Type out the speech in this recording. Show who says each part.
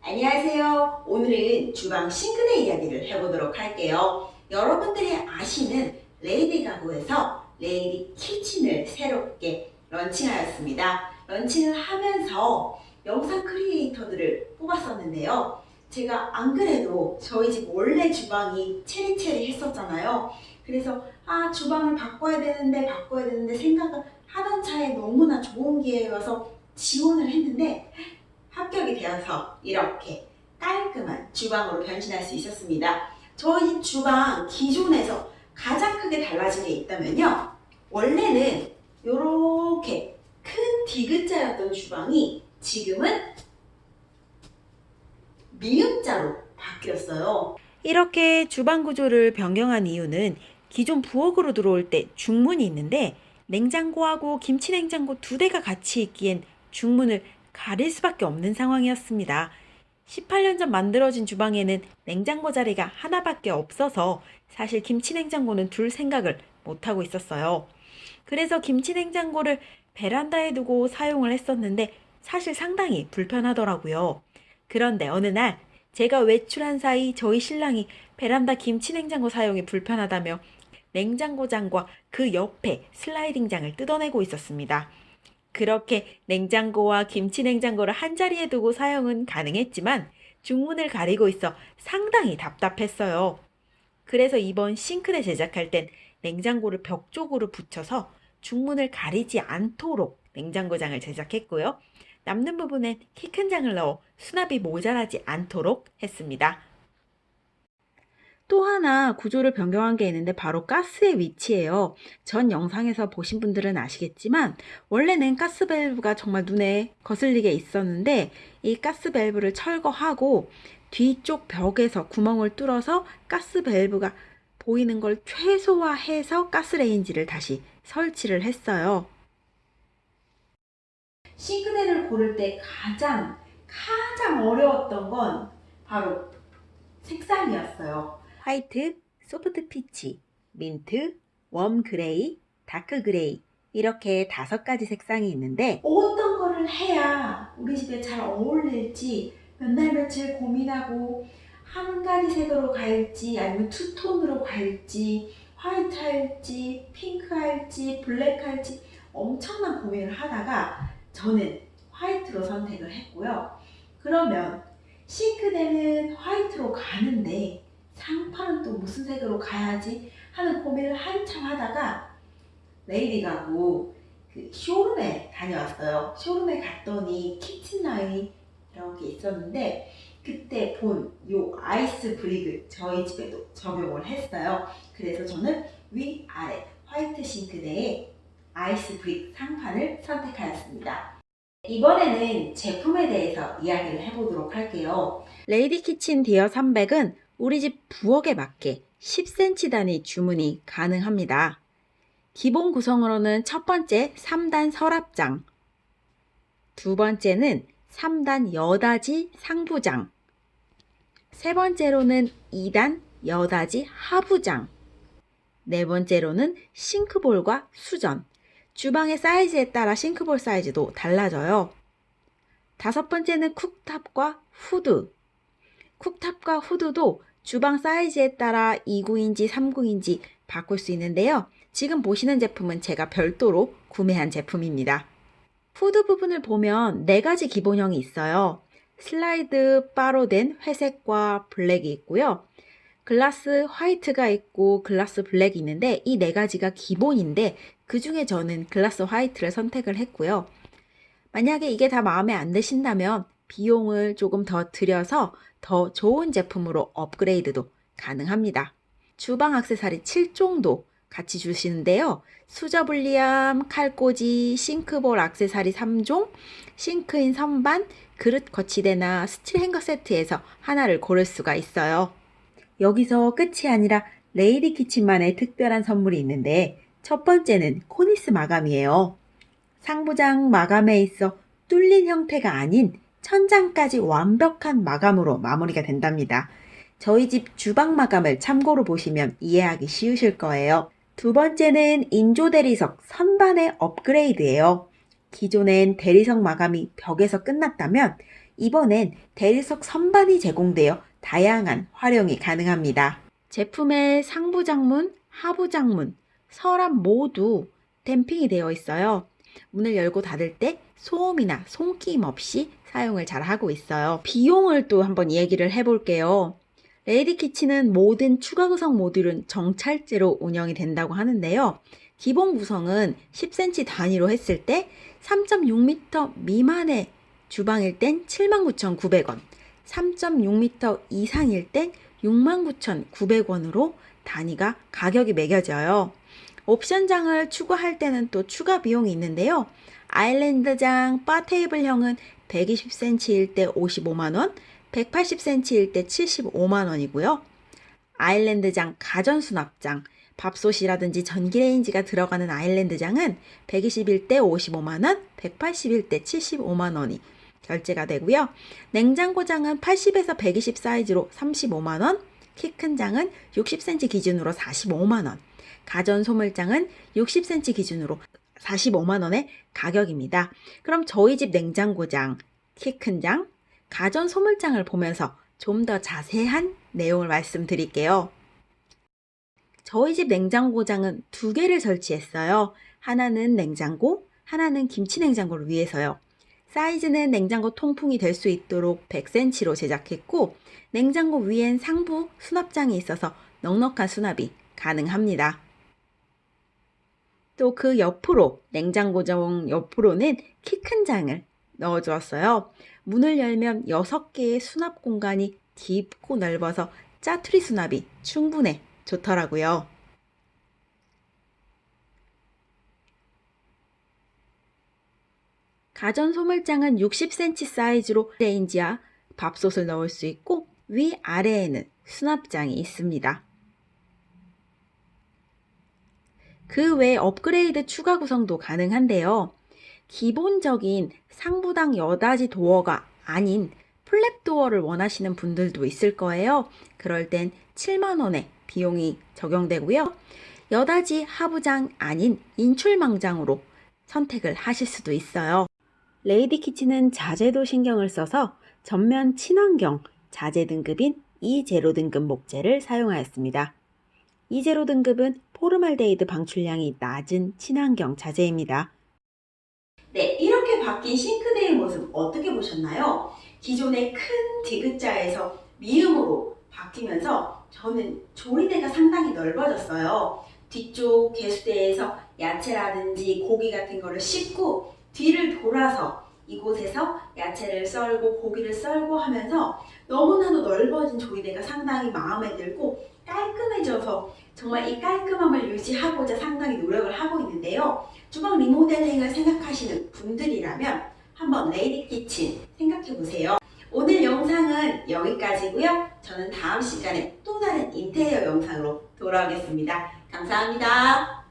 Speaker 1: 안녕하세요. 오늘은 주방 싱크대 이야기를 해보도록 할게요. 여러분들이 아시는 레이디 가구에서 레이디 키친을 새롭게 런칭하였습니다. 런칭을 하면서 영상 크리에이터들을 뽑았었는데요. 제가 안 그래도 저희 집 원래 주방이 체리체리 했었잖아요. 그래서 아 주방을 바꿔야 되는데 바꿔야 되는데 생각을 하던 차에 너무나 좋은 기회여서 지원을 했는데 합격이 되어서 이렇게 깔끔한 주방으로 변신할 수 있었습니다. 저희 주방 기존에서 가장 크게 달라진 게 있다면요. 원래는 이렇게 큰 디귿자였던 주방이 지금은 미음자로 바뀌었어요.
Speaker 2: 이렇게 주방 구조를 변경한 이유는 기존 부엌으로 들어올 때 중문이 있는데 냉장고하고 김치 냉장고 두 대가 같이 있기엔 중문을 가릴 수밖에 없는 상황이었습니다. 18년 전 만들어진 주방에는 냉장고 자리가 하나밖에 없어서 사실 김치 냉장고는 둘 생각을 못하고 있었어요. 그래서 김치 냉장고를 베란다에 두고 사용을 했었는데 사실 상당히 불편하더라고요. 그런데 어느 날 제가 외출한 사이 저희 신랑이 베란다 김치 냉장고 사용이 불편하다며 냉장고장과 그 옆에 슬라이딩장을 뜯어내고 있었습니다. 그렇게 냉장고와 김치 냉장고를 한자리에 두고 사용은 가능했지만 중문을 가리고 있어 상당히 답답했어요. 그래서 이번 싱크대 제작할 땐 냉장고를 벽 쪽으로 붙여서 중문을 가리지 않도록 냉장고장을 제작했고요. 남는 부분엔 키 큰 장을 넣어 수납이 모자라지 않도록 했습니다. 또 하나 구조를 변경한 게 있는데 바로 가스의 위치예요. 전 영상에서 보신 분들은 아시겠지만 원래는 가스 밸브가 정말 눈에 거슬리게 있었는데 이 가스 밸브를 철거하고 뒤쪽 벽에서 구멍을 뚫어서 가스 밸브가 보이는 걸 최소화해서 가스레인지를 다시 설치를 했어요.
Speaker 1: 싱크대를 고를 때 가장 가장 어려웠던 건 바로 색상이었어요.
Speaker 2: 화이트, soft peach, 민트, warm gray, dark gray 이렇게 다섯 가지 색상이 있는데
Speaker 1: 어떤 거를 해야 우리 집에 잘 어울릴지 몇 날 며칠 고민하고 한 가지 색으로 갈지 아니면 투톤으로 갈지 화이트 할지 핑크 할지 블랙 할지 엄청난 고민을 하다가 저는 화이트로 선택을 했고요. 그러면 싱크대는 화이트로 가는데 상판은 또 무슨 색으로 가야지 하는 고민을 한참 하다가 레이디 가구 그 쇼룸에 다녀왔어요. 쇼룸에 갔더니 키친 라인이 이렇게 있었는데 그때 본 요 ice brick을 저희 집에도 적용을 했어요. 그래서 저는 위아래 화이트 싱크대에 ice brick 상판을 선택하였습니다. 이번에는 제품에 대해서 이야기를 해보도록 할게요.
Speaker 2: 레이디 키친 디어 300은 우리 집 부엌에 맞게 10cm 단위 주문이 가능합니다. 기본 구성으로는 첫 번째 3단 서랍장, 두 번째는 3단 여닫이 상부장, 세 번째로는 2단 여닫이 하부장, 네 번째로는 싱크볼과 수전, 주방의 사이즈에 따라 싱크볼 사이즈도 달라져요. 다섯 번째는 쿡탑과 후드, 쿡탑과 후드도 주방 사이즈에 따라 2구인지 3구인지 바꿀 수 있는데요. 지금 보시는 제품은 제가 별도로 구매한 제품입니다. 후드 부분을 보면 4가지 기본형이 있어요. 슬라이드 바로 된 회색과 블랙이 있고요. 글라스 화이트가 있고 글라스 블랙이 있는데 이 네 가지가 기본인데 그 중에 저는 글라스 화이트를 선택을 했고요. 만약에 이게 다 마음에 안 드신다면 비용을 조금 더 들여서 더 좋은 제품으로 업그레이드도 가능합니다. 주방 액세서리 7종도 같이 주시는데요. 수저분리함, 칼꽂이, 싱크볼 액세서리 3종, 싱크인 선반, 그릇 거치대나 스틸 행거 세트에서 하나를 고를 수가 있어요. 여기서 끝이 아니라 레이디 키친만의 특별한 선물이 있는데 첫 번째는 코니스 마감이에요. 상부장 마감에 있어 뚫린 형태가 아닌 천장까지 완벽한 마감으로 마무리가 된답니다. 저희 집 주방 마감을 참고로 보시면 이해하기 쉬우실 거예요. 두 번째는 인조 대리석 선반의 업그레이드예요. 기존엔 대리석 마감이 벽에서 끝났다면 이번엔 대리석 선반이 제공되어 다양한 활용이 가능합니다. 제품의 상부 장문, 하부 장문, 서랍 모두 댐핑이 되어 있어요. 문을 열고 닫을 때 소음이나 손끼임 없이 사용을 잘 하고 있어요. 비용을 또 한번 얘기를 해볼게요. 레이디 키친은 모든 추가 구성 모듈은 정찰제로 운영이 된다고 하는데요. 기본 구성은 10cm 단위로 했을 때 3.6m 미만의 주방일 땐 79,900원, 3.6m 이상일 땐 69,900원으로 단위가 가격이 매겨져요. 옵션장을 추가할 때는 또 추가 비용이 있는데요. 아일랜드장 바 테이블형은 120cm일 때 55만원, 180cm일 때 75만원이고요. 아일랜드장 가전 수납장, 밥솥이라든지 전기레인지가 들어가는 아일랜드장은 120일 때 55만원, 180일 때 75만원이 결제가 되고요. 냉장고장은 80에서 120 사이즈로 35만원, 키 큰 장은 60cm 기준으로 45만원, 가전 소물장은 60cm 기준으로 45만원의 가격입니다. 그럼 저희 집 냉장고장, 키 큰 장, 가전 소물장을 보면서 좀 더 자세한 내용을 말씀드릴게요. 저희 집 냉장고장은 두 개를 설치했어요. 하나는 냉장고, 하나는 김치 냉장고를 위해서요. 사이즈는 냉장고 통풍이 될 수 있도록 100cm로 제작했고, 냉장고 위엔 상부 수납장이 있어서 넉넉한 수납이 가능합니다. 또 그 옆으로, 냉장고장 옆으로는 키 큰 장을 넣어 주었어요. 문을 열면 6개의 수납 공간이 깊고 넓어서 짜투리 수납이 충분해 좋더라고요. 가전 소물장은 60cm 사이즈로 레인지와 밥솥을 넣을 수 있고 위아래에는 수납장이 있습니다. 그 외 업그레이드 추가 구성도 가능한데요. 기본적인 상부장 여닫이 도어가 아닌 flap 도어를 원하시는 분들도 있을 거예요. 그럴 땐 7만원의 비용이 적용되고요. 여닫이 하부장 아닌 인출망장으로 선택을 하실 수도 있어요. 레이디 키친은 자재도 신경을 써서 전면 친환경 자재 등급인 E0 등급 목재를 사용하였습니다. E0 등급은 포름알데히드 방출량이 낮은 친환경 자재입니다.
Speaker 1: 네, 이렇게 바뀐 싱크대의 모습 어떻게 보셨나요? 기존의 큰 디귿자에서 미음으로 바뀌면서 저는 조리대가 상당히 넓어졌어요. 뒤쪽 개수대에서 야채라든지 고기 같은 거를 씻고 뒤를 돌아서 이곳에서 야채를 썰고 고기를 썰고 하면서 너무나도 넓어진 조리대가 상당히 마음에 들고 깔끔해져서 정말 이 깔끔함을 유지하고자 상당히 노력을 하고 있는데요. 주방 리모델링을 생각하시는 분들이라면 한번 레이디 키친 생각해 보세요. 오늘 영상은 여기까지고요. 저는 다음 시간에 또 다른 인테리어 영상으로 돌아오겠습니다. 감사합니다.